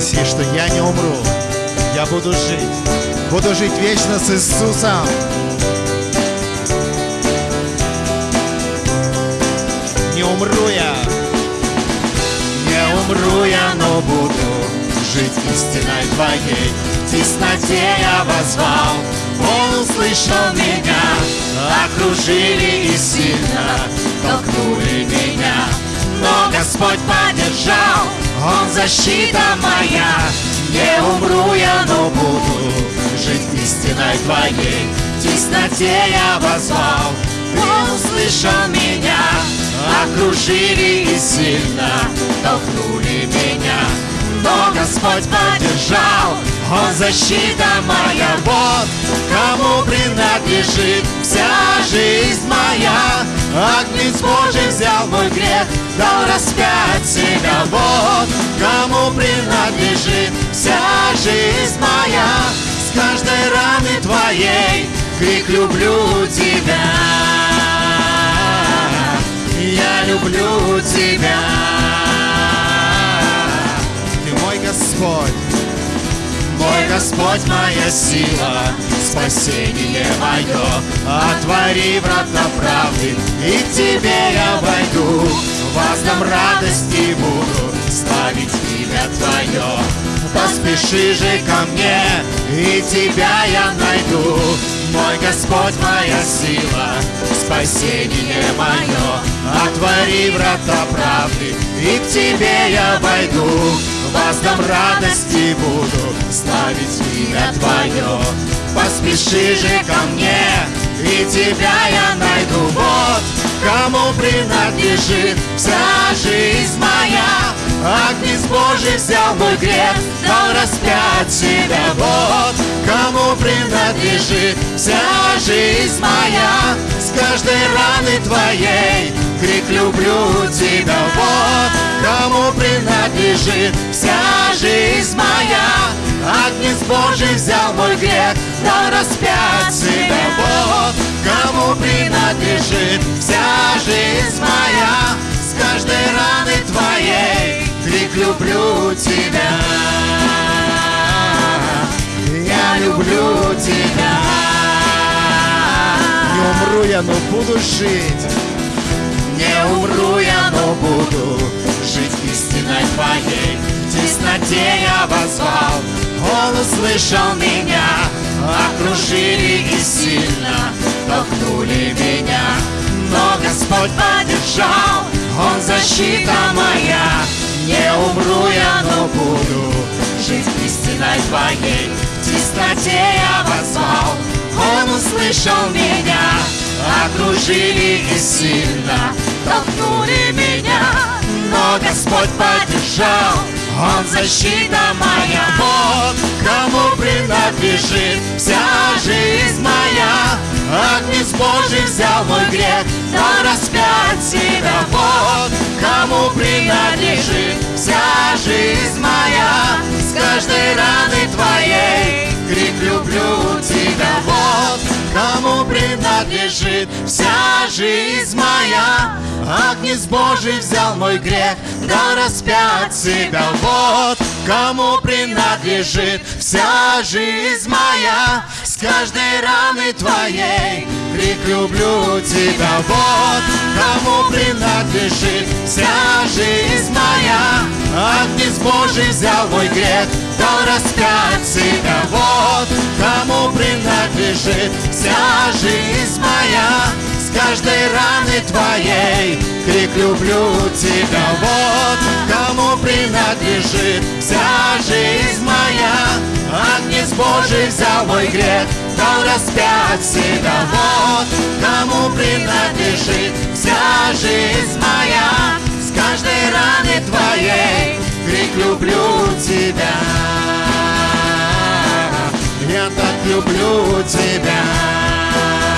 Гласи, что я не умру, я буду жить, буду жить вечно с Иисусом. Не умру я, не умру я, но буду жить истиной твоей. В тесноте я возвал, он услышал меня, окружили и сильно толкнули меня. Но Господь Он защита моя. Не умру я, но буду жить истиной Твоей. В тесноте я возвал, Он услышал меня. Окружили и сильно толкнули меня. Но Господь поддержал, Он защита моя. Вот кому принадлежит вся жизнь моя. Агнец Божий мой грех, дал распять себя. Вот кому принадлежит вся жизнь моя. С каждой раны твоей крик люблю тебя. Я люблю тебя. Ты мой Господь. Мой Господь, моя сила, спасение мое. Отвори врата правды, и к Тебе я войду. Воздам радости буду славить имя Твое. Поспеши же ко мне, и Тебя я найду. Мой Господь, моя сила, спасение мое. Отвори врата правды, и к Тебе я войду. Воздам радости буду славить имя Твое. Поспеши же ко мне, и Тебя я найду. Вот кому принадлежит вся жизнь моя. Агнец Божий взял мой грех, дал распять себя. Вот кому принадлежит вся жизнь моя. С каждой раны Твоей крик люблю Тебя. Вот принадлежит вся жизнь моя. Агнец Божий взял мой грех, дал распять себя. Вот кому принадлежит вся жизнь моя. С каждой раны Твоей крик люблю Тебя. Я люблю Тебя. Не умру я, но буду жить. Не умру я, но буду жить В тесноте я возвал, Он услышал меня, окружили и сильно толкнули меня. Но Господь поддержал, Он защита моя. Не умру я, но буду жить истиной Твоей. В тесноте я возвал, Он услышал меня, окружили и сильно толкнули меня. Но Господь поддержал, Он защита моя. Вот кому принадлежит вся жизнь моя. Агнец Божий взял мой грех, дал распять себя. Вот кому принадлежит вся жизнь моя. С каждой раны принадлежит вся жизнь моя. Агнец Божий взял мой грех, дал распять себя. Вот кому принадлежит вся жизнь моя. С каждой раны твоей крик люблю тебя. Вот кому принадлежит вся жизнь моя. Агнец Божий взял мой грех, дал распять себя. Вот кому принадлежит вся жизнь моя. С каждой раны твоей крик люблю тебя. Вот кому принадлежит вся жизнь моя. Агнец Божий взял мой грех, дал распять себя. Вот кому принадлежит вся жизнь моя. С каждой раны твоей крик люблю тебя. Люблю тебя.